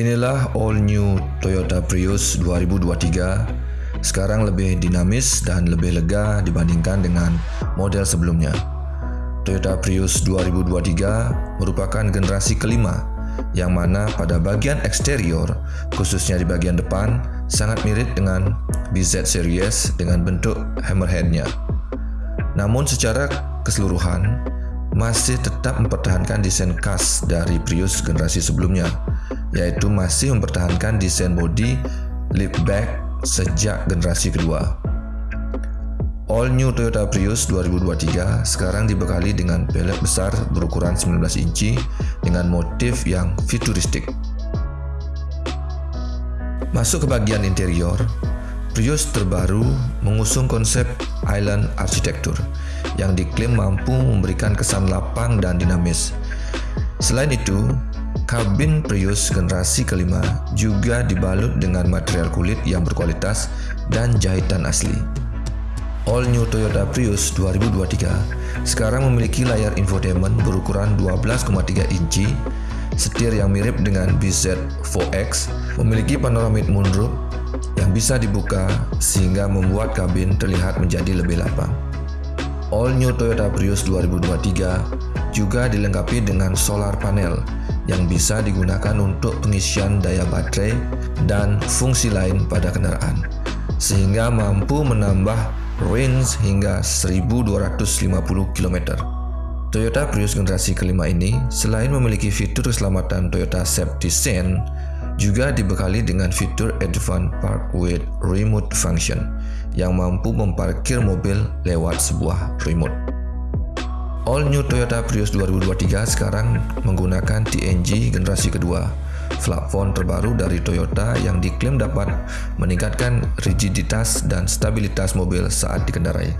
Inilah all new Toyota Prius 2023 sekarang lebih dinamis dan lebih lega dibandingkan dengan model sebelumnya. Toyota Prius 2023 merupakan generasi kelima yang mana pada bagian eksterior, khususnya di bagian depan, sangat mirip dengan BZ Series dengan bentuk hammerhead-nya. Namun secara keseluruhan, masih tetap mempertahankan desain khas dari Prius generasi sebelumnya, yaitu masih mempertahankan desain bodi liftback sejak generasi kedua. All New Toyota Prius 2023 sekarang dibekali dengan pelek besar berukuran 19 inci dengan motif yang futuristik. Masuk ke bagian interior, Prius terbaru mengusung konsep island architecture yang diklaim mampu memberikan kesan lapang dan dinamis. Selain itu, Kabin Prius generasi kelima juga dibalut dengan material kulit yang berkualitas dan jahitan asli. All New Toyota Prius 2023 sekarang memiliki layar infotainment berukuran 12,3 inci, setir yang mirip dengan BZ4X, memiliki panoramic moonroof yang bisa dibuka sehingga membuat kabin terlihat menjadi lebih lapang. All New Toyota Prius 2023 juga dilengkapi dengan solar panel yang bisa digunakan untuk pengisian daya baterai dan fungsi lain pada kendaraan, sehingga mampu menambah range hingga 1250 km. Toyota Prius generasi kelima ini selain memiliki fitur keselamatan Toyota Safety Sense, juga dibekali dengan fitur Advanced Park with Remote Function yang mampu memparkir mobil lewat sebuah remote. All New Toyota Prius 2023 sekarang menggunakan TNG generasi kedua, platform terbaru dari Toyota yang diklaim dapat meningkatkan rigiditas dan stabilitas mobil saat dikendarai.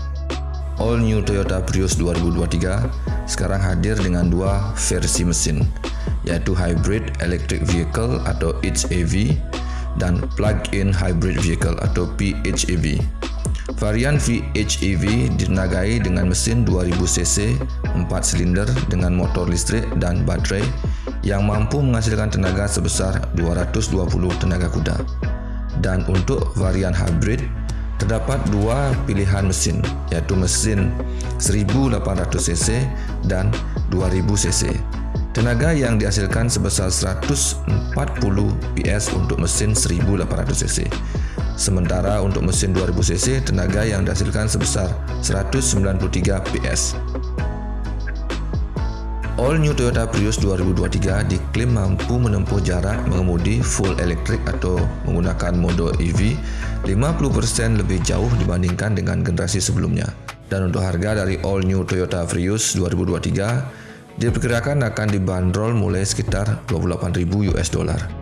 All New Toyota Prius 2023 sekarang hadir dengan dua versi mesin, yaitu Hybrid Electric Vehicle atau HEV dan Plug-in Hybrid Vehicle atau PHEV. Varian VHEV ditenagai dengan mesin 2000cc 4 silinder dengan motor listrik dan baterai yang mampu menghasilkan tenaga sebesar 220 tenaga kuda. Dan untuk varian hybrid, terdapat dua pilihan mesin, yaitu mesin 1800cc dan 2000cc. Tenaga yang dihasilkan sebesar 140 PS untuk mesin 1800cc Sementara untuk mesin 2000cc, tenaga yang dihasilkan sebesar 193 PS. All New Toyota Prius 2023 diklaim mampu menempuh jarak mengemudi full electric atau menggunakan mode EV 50% lebih jauh dibandingkan dengan generasi sebelumnya. Dan untuk harga dari All New Toyota Prius 2023 diperkirakan akan dibanderol mulai sekitar 28.000 US dollar.